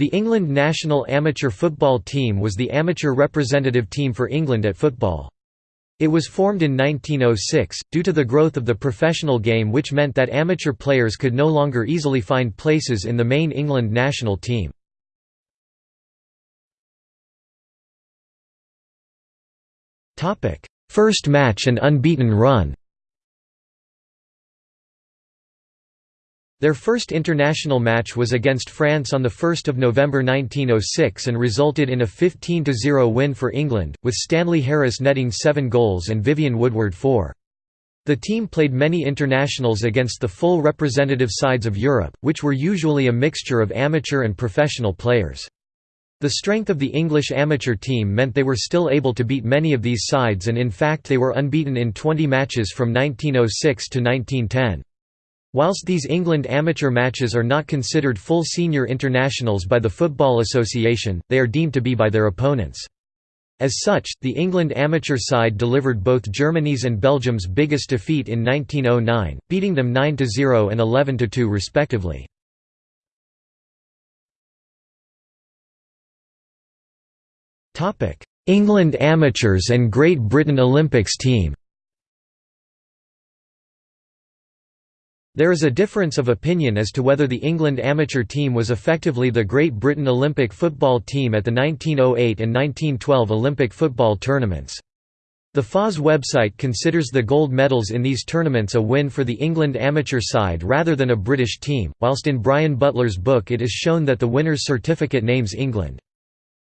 The England national amateur football team was the amateur representative team for England at football. It was formed in 1906, due to the growth of the professional game which meant that amateur players could no longer easily find places in the main England national team. First match and unbeaten run Their first international match was against France on 1 November 1906 and resulted in a 15–0 win for England, with Stanley Harris netting seven goals and Vivian Woodward four. The team played many internationals against the full representative sides of Europe, which were usually a mixture of amateur and professional players. The strength of the English amateur team meant they were still able to beat many of these sides and in fact they were unbeaten in 20 matches from 1906 to 1910. Whilst these England amateur matches are not considered full senior internationals by the Football Association, they are deemed to be by their opponents. As such, the England amateur side delivered both Germany's and Belgium's biggest defeat in 1909, beating them 9–0 and 11–2 respectively. England amateurs and Great Britain Olympics team There is a difference of opinion as to whether the England amateur team was effectively the Great Britain Olympic football team at the 1908 and 1912 Olympic football tournaments. The FOS website considers the gold medals in these tournaments a win for the England amateur side rather than a British team, whilst in Brian Butler's book it is shown that the winner's certificate names England.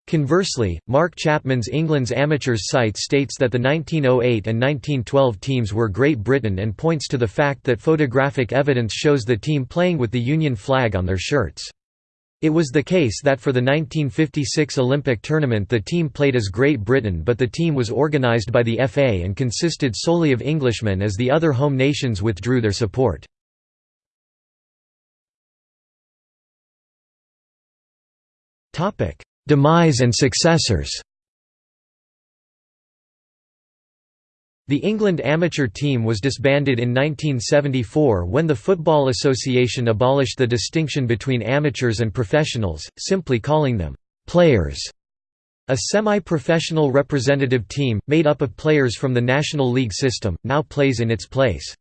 Conversely, Mark Chapman's England's Amateurs site states that the 1908 and 1912 teams were Great Britain and points to the fact that photographic evidence shows the team playing with the Union flag on their shirts. It was the case that for the 1956 Olympic tournament the team played as Great Britain but the team was organised by the FA and consisted solely of Englishmen as the other home nations withdrew their support. Demise and successors The England amateur team was disbanded in 1974 when the Football Association abolished the distinction between amateurs and professionals, simply calling them «players». A semi-professional representative team, made up of players from the National League system, now plays in its place.